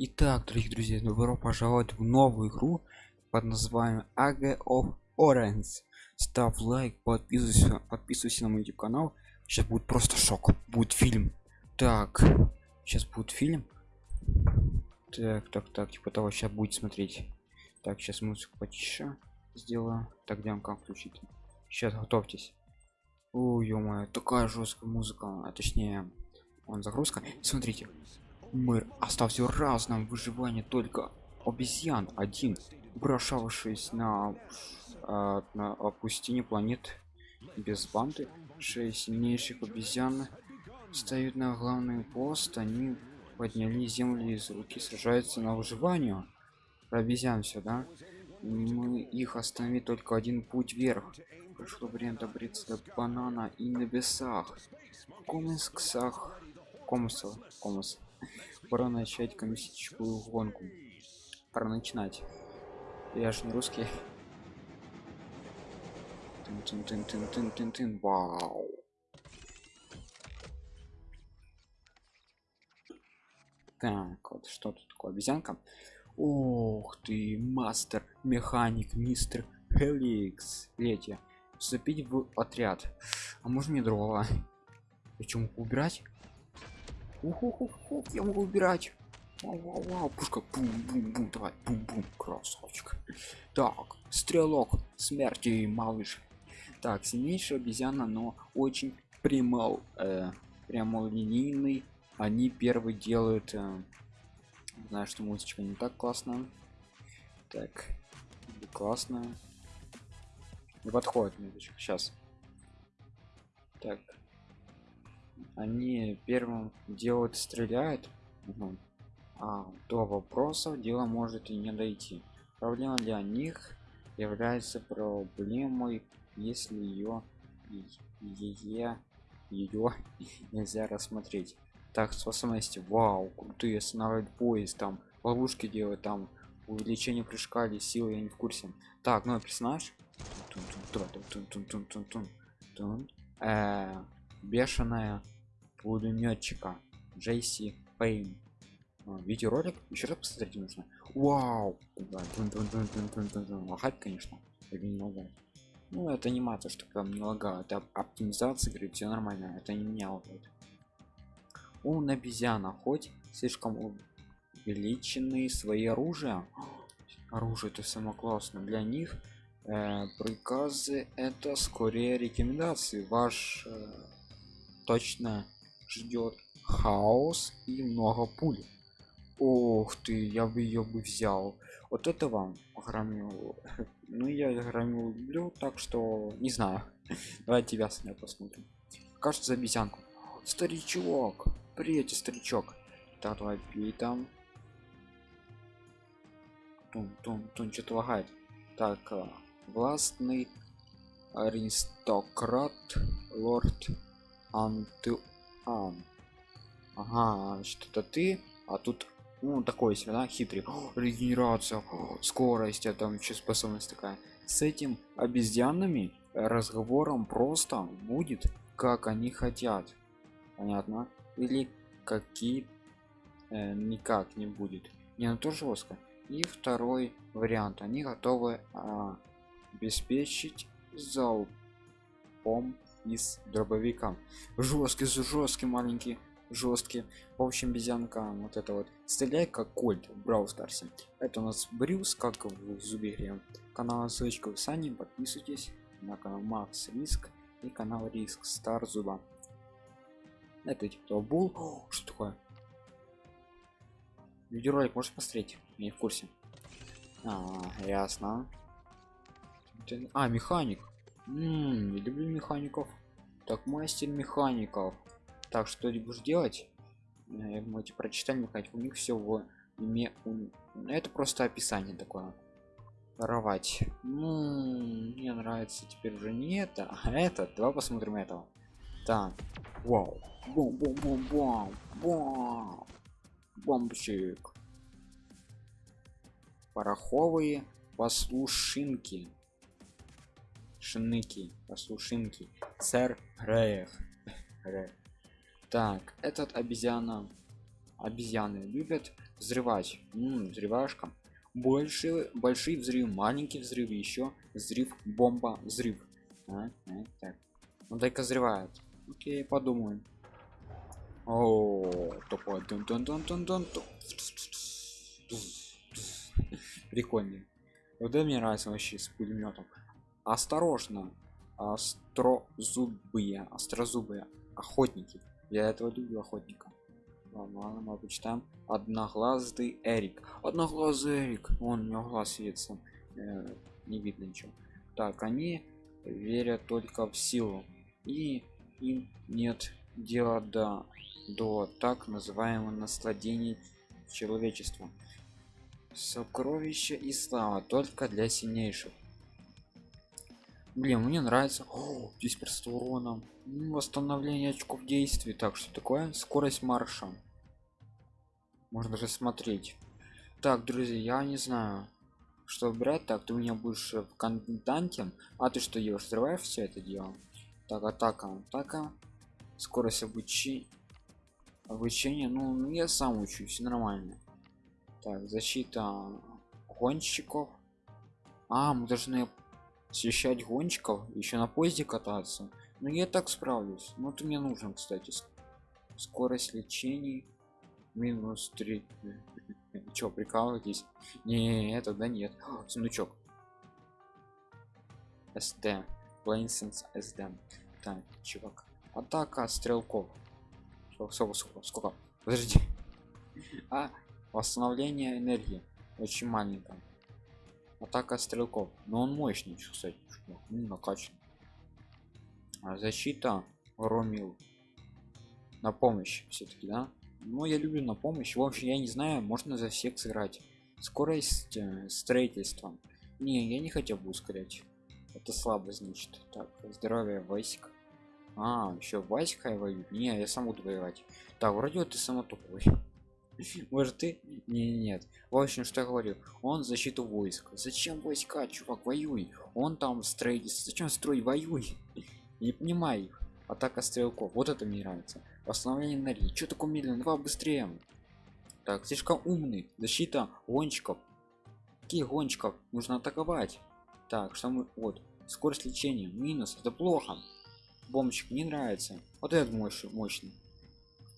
Итак, дорогие друзья, добро пожаловать в новую игру под названием AG of Orange. Ставь лайк, подписывайся, подписывайся на мой YouTube канал. Сейчас будет просто шок. Будет фильм. Так, сейчас будет фильм. Так, так, так, типа того, сейчас будет смотреть. Так, сейчас музыку потише сделаю. Так, где как включить? Сейчас готовьтесь. Ой, ё такая жесткая музыка, а точнее, он загрузка. Смотрите, мир остался в разном выживании только обезьян один брошавшись на, э, на пустыне планет. Без банды шесть сильнейших обезьян стоят на главный пост. Они подняли землю из руки сражаются на выживание. Про обезьян все да? Мы их остановить только один путь вверх. Пришло время добраться до банана и небесах. Комиксах комуса комус пора начать коммунистическую гонку. Пора начинать. Я же не русский. Тын -тын -тын -тын -тын -тын -тын. вау. Так вот что тут такое? Обезьянка. Ух ты мастер механик мистер хеликс летия вступить в отряд. А можно мне дрова причем убирать Уху-ху-ху, я могу убирать. Вау, вау, вау, пушка, бум-бум-бум, давай, бум-бум, красавчик. Так, стрелок смерти, малыш. Так, сильнейшая обезьяна, но очень прямо, э, прямолинейный. Они первый делают, э, знаю, что музычка не так классно. Так, классно. Не подходит музычка, сейчас. Так, они первым делают стреляют угу. а до вопросов дело может и не дойти. Проблема для них является проблемой если ее ее ее нельзя рассмотреть. Так способности вау крутые останавливать поезд там ловушки делать там увеличение прыжка или силы я не в курсе так ну персонаж бешеная пулеметчика Джейси Пейн. А, видеоролик? Еще раз посмотреть нужно. Вау! Лагать конечно. Лагать ну это анимация что прям не лагает это оптимизация говорит все нормально. Это не меня лагает он обезьяна хоть слишком увеличенные свои оружия? Оружие это самое классное. Для них э, приказы это скорее рекомендации. Ваш э, точно ждет хаос и много пуль Ох ты, я бы ее бы взял. Вот это вам громил. Ну я громил люблю, так что не знаю. Давай тебя с посмотрим. Кажется, за обезьянку. Старичок, привет, старичок. Так, давай пей там. Тун, тун, тун, что-то лагает. Так, а, властный аристократ, лорд Анту а, ага что-то ты а тут ну такой себе да хитрый. О, регенерация скорость а там еще способность такая. С этим обезьянами разговором просто будет как они хотят. Понятно? Или какие э, никак не будет. Не на то жестко и второй вариант. Они готовы а, обеспечить залпом из дробовика. Жесткий жесткий маленький жесткий. В общем безянка вот это вот. Стреляй как кольт в брау это у нас брюс как в зубе канал ссылочка в описании. Подписывайтесь на канал макс риск и канал риск стар зуба. Это типа бул. Что такое? Видеоролик можешь посмотреть? Не в курсе. А, ясно. А механик М -м, люблю механиков. Так мастер механиков. Так что ты будешь делать? Э, мы эти прочитали механик у них все в уме это просто описание такое. Воровать. Ну мне нравится теперь уже не это а это. Давай посмотрим этого. Так. Вау. Бум бум. Бум бум бум бомбчик пороховые послушинки шиныки послушинки сэр Греев. так этот обезьяна обезьяны любят взрывать М, взрывашка больше большие взрыв маленький взрыв еще взрыв бомба взрыв а, а, так ну дай-ка взрывает окей подумаем о дун дун дун дун дун дун. прикольный вот это мне нравится вообще с пулеметом осторожно острозубые острозубые охотники. Я этого люблю охотника. Ладно, ладно мы почитаем одноглазый эрик. Одноглазый эрик. Он у него глаз светится. Э, не видно ничего. Так они верят только в силу. И им нет дела до до так называемого насладений человечества сокровища и слава только для сильнейших блин мне нравится. О, здесь просто урона восстановление очков действий. Так что такое? Скорость марша. Можно даже смотреть. Так друзья я не знаю что брать. Так ты у меня будешь в контанте а ты что ешь взрываешь все это дело? Так атака атака. Скорость обучения обучение ну я сам учусь нормально. Так защита гонщиков. А мы должны освещать гонщиков еще на поезде кататься. Ну я так справлюсь. Ну ты мне нужен кстати скорость лечения минус 3 Чё, прикалываетесь? Не это да нет. Сундучок. Sd plainsense sd так чувак. Атака стрелков. Сколько сколько сколько? Подожди. А восстановление энергии. Очень маленькая атака стрелков. Но он мощный кстати ну, накачан. А защита ромил на помощь все-таки да? Ну я люблю на помощь. В общем я не знаю можно за всех сыграть. Скорость э, строительства. Не я не хотел бы ускорять. Это слабо значит. Так здоровье войск а еще войска воюют не я сам буду воевать. Так вроде ты сама тупой может ты? Не нет в общем что я говорю. Он защиту войск. Зачем войска чувак воюй? Он там строительство зачем строить воюй? Не понимаю их. Атака стрелков. Вот это мне нравится. Восстановление энергии что такое медленно два быстрее. Так слишком умный. Защита гонщиков. Какие гонщиков? Нужно атаковать. Так что мы вот скорость лечения. Минус. Это плохо. Бомбчик не нравится. Вот этот мощный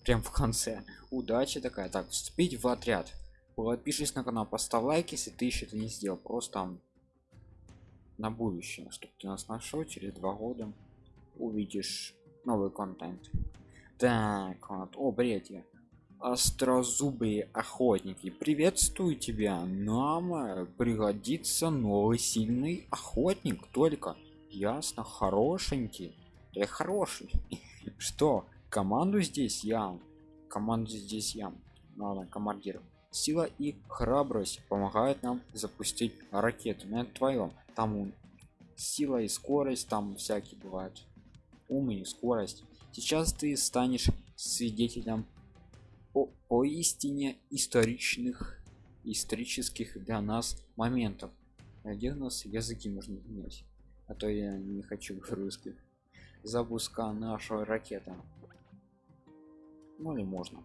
прям в конце. Удача такая. Так вступить в отряд. Подпишись на канал поставь лайк если ты еще это не сделал. Просто на будущее чтобы ты нас нашел через два года увидишь новый контент. Так вот. О бредья острозубые охотники. Приветствую тебя. Нам э, пригодится новый сильный охотник. Только ясно хорошенький. Я хороший. Что команду здесь я команду здесь я ладно командир. Сила и храбрость помогают нам запустить ракету на твоем там сила и скорость там всякие бывают. Ум и скорость. Сейчас ты станешь свидетелем по поистине историчных исторических для нас моментов. Где у нас языки можно менять? А то я не хочу русских запуска нашей ракеты ну или можно.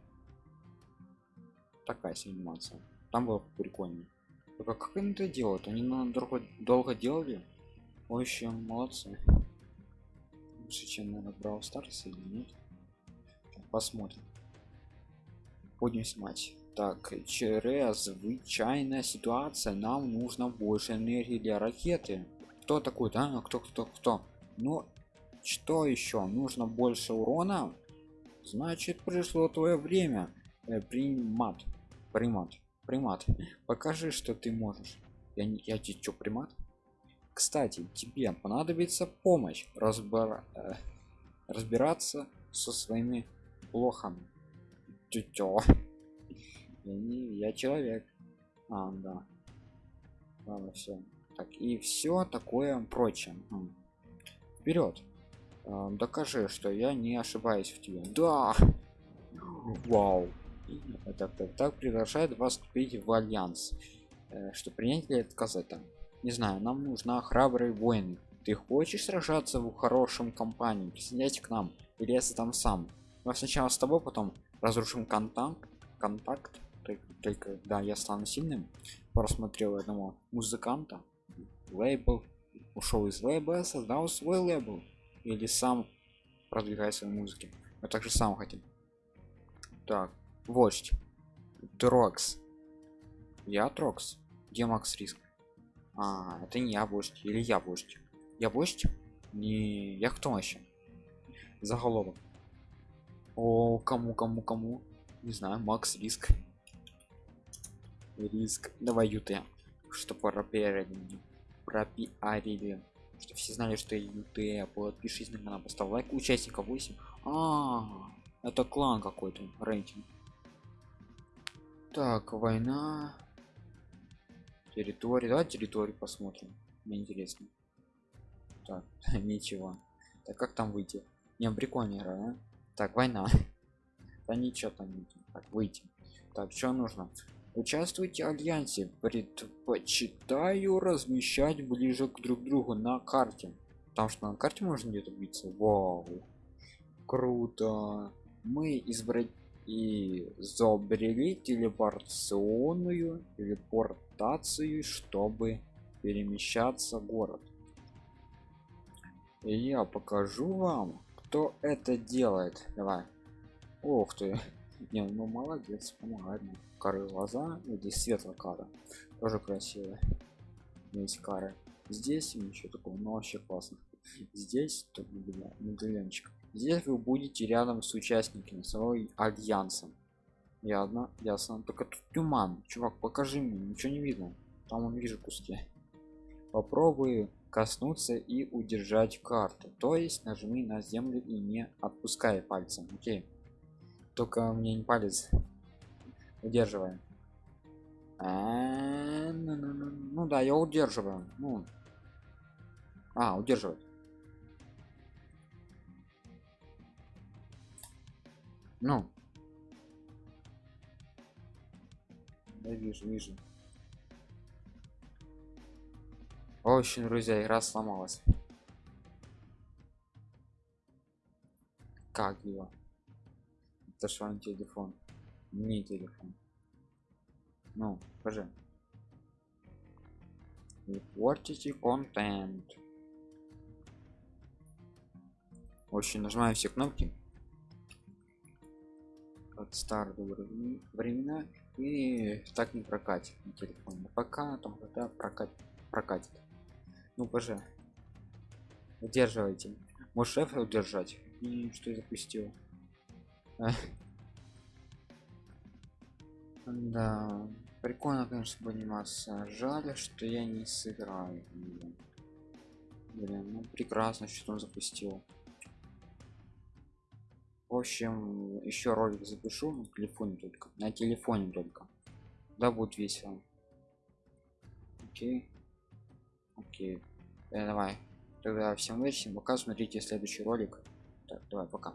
Такая анимация. Там было прикольно. Только как они это делают они на долго, долго делали. В молодцы. Лучше чем наверное брал старс или нет. Посмотрим. Будем снимать так через звычайная ситуация. Нам нужно больше энергии для ракеты. Кто такой да кто кто кто? Ну что еще нужно больше урона значит пришло твое время э, примат примат примат. Покажи что ты можешь. Я не я тебе что примат? Кстати тебе понадобится помощь разбор э, разбираться со своими плохами Тетё. я не я человек. А да. Ладно все так и все такое прочее. Вперед докажи что я не ошибаюсь в тебе. Да! Вау. Так так так приглашает вас вступить в альянс. Э, что принять или отказать там? Не знаю нам нужна храбрые воины ты хочешь сражаться в хорошем компании? Присоединяйся к нам или если там сам. Но сначала с тобой потом разрушим контакт. Контакт только да я стану сильным. Просмотрел одного музыканта. Лейбл. Ушел из лейбла создал свой лейбл или сам продвигает свои музыки. Мы также сам хотим. Так вождь. Трокс. Я трокс. Где макс риск? А это не я вождь. Или я вождь? Я вождь? Не я кто вообще? Заголовок. О кому кому кому? Не знаю макс риск. Риск. Давай ют что пропиарили пропиарили что все знали что ют подпишись на канал поставь лайк участников 8 а, -а, -а это клан какой-то рейтинг. Так война. Территория. Давай территорию посмотрим. Мне интересно. Так ничего. Так как там выйти? Не прикольно да? так война. Да ничего там не так выйти. Так что нужно участвуйте в альянсе. Предпочитаю размещать ближе к друг другу на карте. Потому что на карте можно где-то биться. Вау. Круто. Мы избрать и изобрели телепортационную телепортацию чтобы перемещаться в город. И я покажу вам кто это делает. Давай. Ох ты. Не ну молодец помогает кары глаза здесь светлая кара тоже красивая. Есть кары здесь ничего такого но вообще классно. Здесь медальончик здесь вы будете рядом с участниками своего альянса ясно ясно только тут туман. Чувак покажи мне ничего не видно. Там он вижу куски. Попробую коснуться и удержать карту. То есть нажми на землю и не отпускай пальцем окей? Только мне не палец удерживаем. А, ну, ну, ну, ну да я удерживаю. Ну. А удерживать. Ну. Да вижу вижу. Очень друзья игра сломалась. Как его? Это что телефон не телефон. Ну скажи. Портите контент. Очень нажимаю все кнопки. От старых времена и так не прокатит на телефоне. Пока там когда прокатит прокатит. Ну боже. Удерживайте. Может F удержать. И что я запустил да прикольно конечно пониматься жаль что я не сыграю блин ну прекрасно что он запустил. В общем еще ролик запишу на телефоне только на телефоне только. Да будет весело. Окей. Окей. Э, давай. Тогда всем удачи пока. Смотрите следующий ролик. Так давай пока